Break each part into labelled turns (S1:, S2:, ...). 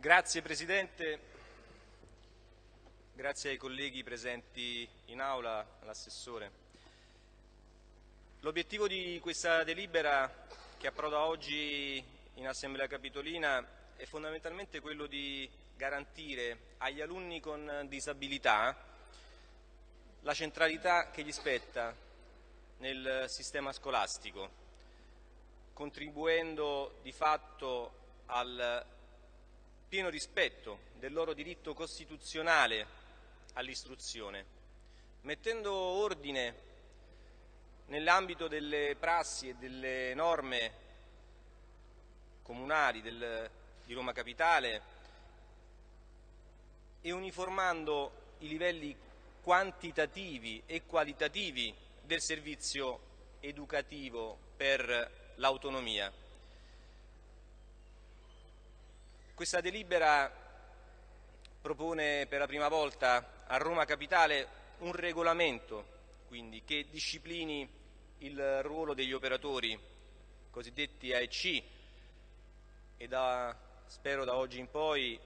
S1: Grazie Presidente, grazie ai colleghi presenti in aula, all'assessore. L'obiettivo di questa delibera che approda oggi in Assemblea Capitolina è fondamentalmente quello di garantire agli alunni con disabilità la centralità che gli spetta nel sistema scolastico, contribuendo di fatto al pieno rispetto del loro diritto costituzionale all'istruzione, mettendo ordine nell'ambito delle prassi e delle norme comunali del, di Roma Capitale e uniformando i livelli quantitativi e qualitativi del servizio educativo per l'autonomia. Questa delibera propone per la prima volta a Roma Capitale un regolamento quindi, che disciplini il ruolo degli operatori cosiddetti AEC e da, spero da oggi in poi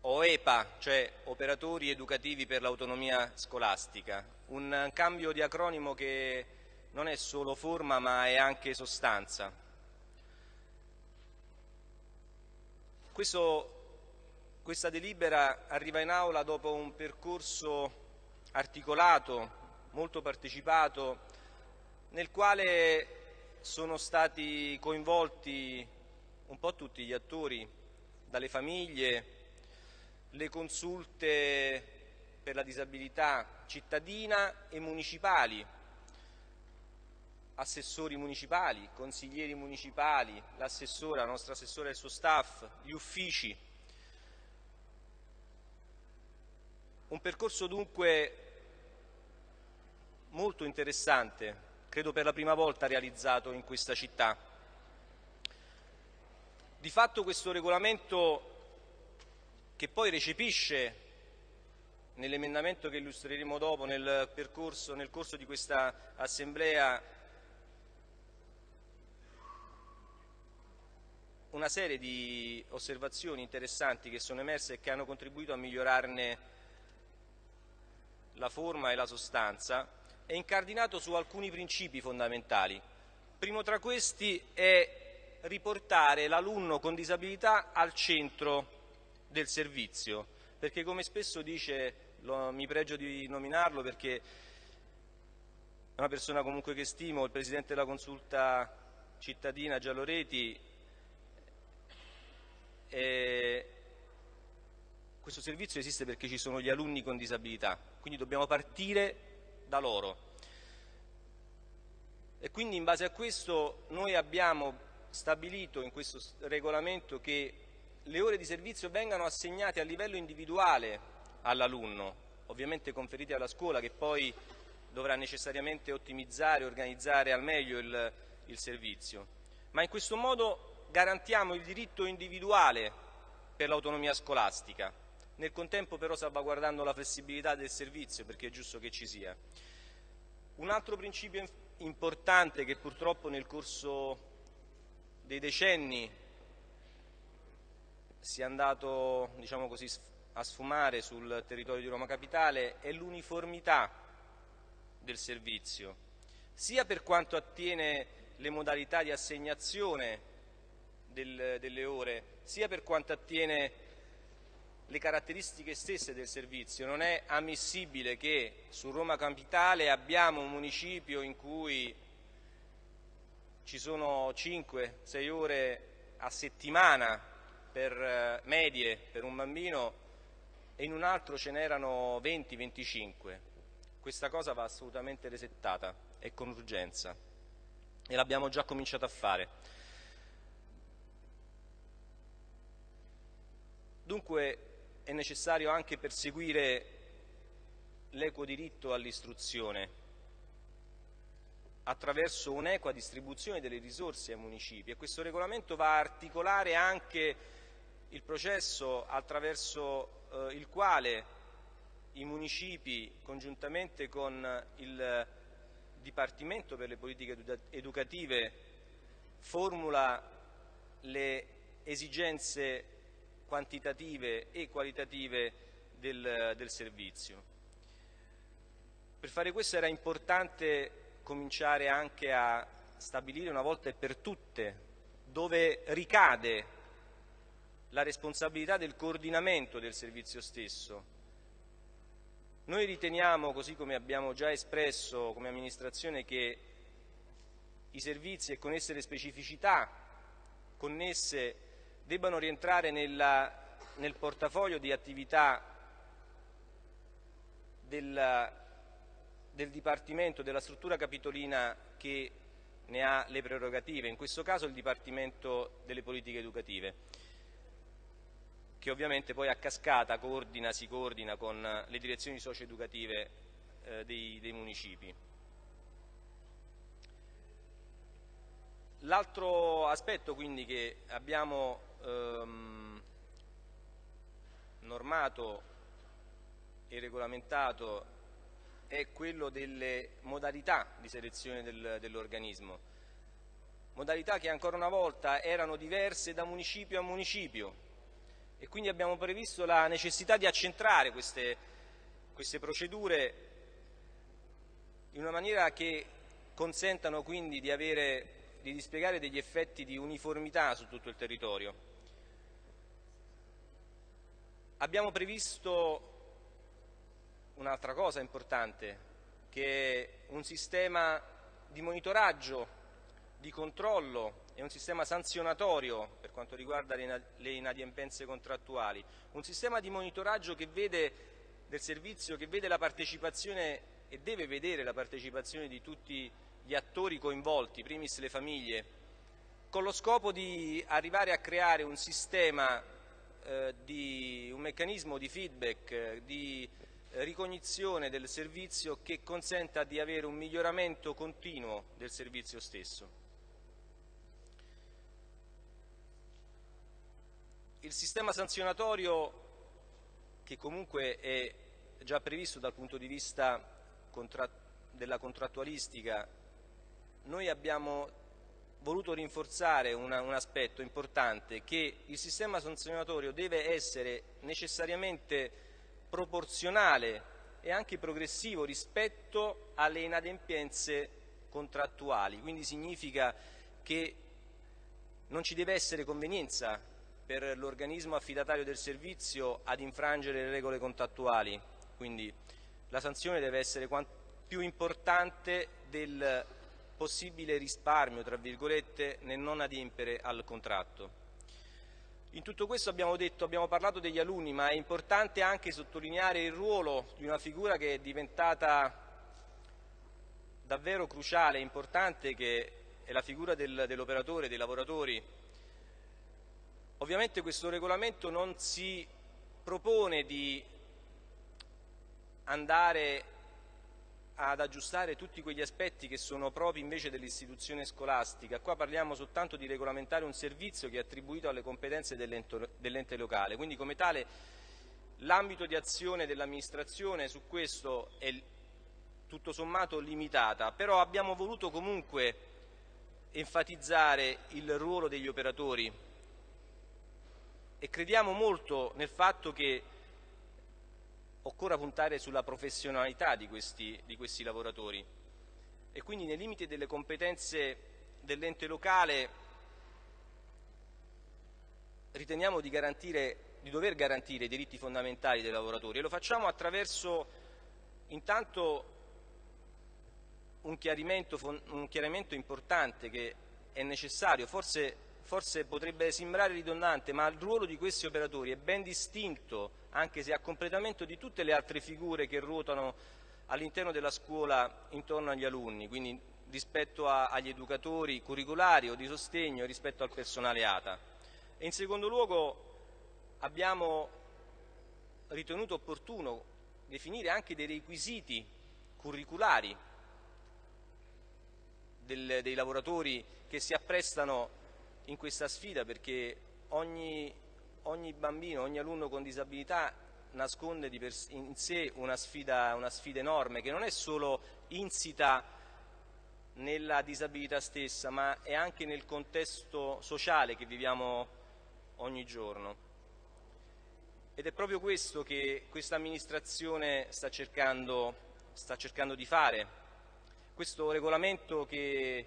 S1: OEPA, cioè Operatori Educativi per l'Autonomia Scolastica, un cambio di acronimo che non è solo forma ma è anche sostanza. Questo, questa delibera arriva in aula dopo un percorso articolato, molto partecipato, nel quale sono stati coinvolti un po' tutti gli attori, dalle famiglie, le consulte per la disabilità cittadina e municipali, assessori municipali, consiglieri municipali, l'assessora, la nostra assessora e il suo staff, gli uffici. Un percorso dunque molto interessante, credo per la prima volta realizzato in questa città. Di fatto questo regolamento che poi recepisce nell'emendamento che illustreremo dopo nel, percorso, nel corso di questa assemblea una serie di osservazioni interessanti che sono emerse e che hanno contribuito a migliorarne la forma e la sostanza, è incardinato su alcuni principi fondamentali. Primo tra questi è riportare l'alunno con disabilità al centro del servizio, perché come spesso dice, lo, mi pregio di nominarlo perché è una persona comunque che stimo, il Presidente della Consulta cittadina Gialloreti eh, questo servizio esiste perché ci sono gli alunni con disabilità, quindi dobbiamo partire da loro. E quindi in base a questo noi abbiamo stabilito in questo regolamento che le ore di servizio vengano assegnate a livello individuale all'alunno, ovviamente conferite alla scuola che poi dovrà necessariamente ottimizzare e organizzare al meglio il, il servizio. Ma in questo modo garantiamo il diritto individuale per l'autonomia scolastica, nel contempo però salvaguardando la flessibilità del servizio perché è giusto che ci sia. Un altro principio importante che purtroppo nel corso dei decenni si è andato diciamo così, a sfumare sul territorio di Roma Capitale è l'uniformità del servizio, sia per quanto attiene le modalità di assegnazione del, delle ore, sia per quanto attiene le caratteristiche stesse del servizio. Non è ammissibile che su Roma Capitale abbiamo un municipio in cui ci sono 5-6 ore a settimana per eh, medie per un bambino e in un altro ce n'erano 20-25. Questa cosa va assolutamente resettata e con urgenza e l'abbiamo già cominciato a fare. Dunque è necessario anche perseguire l'equo diritto all'istruzione attraverso un'equa distribuzione delle risorse ai municipi. E questo regolamento va a articolare anche il processo attraverso eh, il quale i municipi congiuntamente con il Dipartimento per le politiche educative formula le esigenze quantitative e qualitative del, del servizio. Per fare questo era importante cominciare anche a stabilire una volta e per tutte dove ricade la responsabilità del coordinamento del servizio stesso. Noi riteniamo, così come abbiamo già espresso come amministrazione, che i servizi e con esse le specificità connesse debbano rientrare nella, nel portafoglio di attività del, del Dipartimento, della struttura capitolina che ne ha le prerogative, in questo caso il Dipartimento delle politiche educative, che ovviamente poi a cascata coordina, si coordina con le direzioni socio-educative eh, dei, dei municipi. L'altro aspetto quindi che abbiamo ehm, normato e regolamentato è quello delle modalità di selezione del, dell'organismo. Modalità che ancora una volta erano diverse da municipio a municipio e quindi abbiamo previsto la necessità di accentrare queste, queste procedure in una maniera che consentano quindi di, avere, di dispiegare degli effetti di uniformità su tutto il territorio. Abbiamo previsto un'altra cosa importante, che è un sistema di monitoraggio, di controllo e un sistema sanzionatorio per quanto riguarda le inadempienze contrattuali, un sistema di monitoraggio vede del servizio, che vede la partecipazione e deve vedere la partecipazione di tutti gli attori coinvolti, primis le famiglie, con lo scopo di arrivare a creare un sistema, eh, di, un meccanismo di feedback, eh, di ricognizione del servizio che consenta di avere un miglioramento continuo del servizio stesso. Il sistema sanzionatorio che comunque è già previsto dal punto di vista della contrattualistica, noi abbiamo voluto rinforzare una, un aspetto importante che il sistema sanzionatorio deve essere necessariamente proporzionale e anche progressivo rispetto alle inadempienze contrattuali, quindi significa che non ci deve essere convenienza per l'organismo affidatario del servizio ad infrangere le regole contrattuali, quindi la sanzione deve essere più importante del possibile risparmio, tra virgolette, nel non adempiere al contratto. In tutto questo abbiamo, detto, abbiamo parlato degli alunni, ma è importante anche sottolineare il ruolo di una figura che è diventata davvero cruciale e importante, che è la figura del, dell'operatore, dei lavoratori. Ovviamente questo regolamento non si propone di andare ad aggiustare tutti quegli aspetti che sono propri invece dell'istituzione scolastica. Qua parliamo soltanto di regolamentare un servizio che è attribuito alle competenze dell'ente locale, quindi come tale l'ambito di azione dell'amministrazione su questo è tutto sommato limitata, però abbiamo voluto comunque enfatizzare il ruolo degli operatori e crediamo molto nel fatto che occorra puntare sulla professionalità di questi, di questi lavoratori. E quindi nei limiti delle competenze dell'ente locale riteniamo di, di, dover garantire i diritti fondamentali dei lavoratori. E lo facciamo attraverso intanto un chiarimento, un chiarimento importante che è necessario, forse forse potrebbe sembrare ridondante, ma il ruolo di questi operatori è ben distinto, anche se a completamento di tutte le altre figure che ruotano all'interno della scuola intorno agli alunni, quindi rispetto a, agli educatori curriculari o di sostegno rispetto al personale ATA. E in secondo luogo abbiamo ritenuto opportuno definire anche dei requisiti curriculari del, dei lavoratori che si apprestano in questa sfida perché ogni, ogni bambino, ogni alunno con disabilità nasconde in sé una sfida, una sfida enorme che non è solo insita nella disabilità stessa ma è anche nel contesto sociale che viviamo ogni giorno. Ed è proprio questo che questa amministrazione sta cercando, sta cercando di fare. Questo regolamento che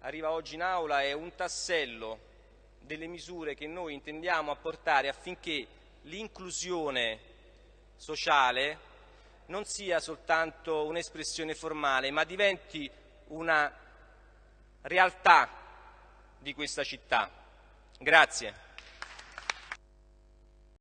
S1: arriva oggi in aula è un tassello delle misure che noi intendiamo apportare affinché l'inclusione sociale non sia soltanto un'espressione formale, ma diventi una realtà di questa città. Grazie.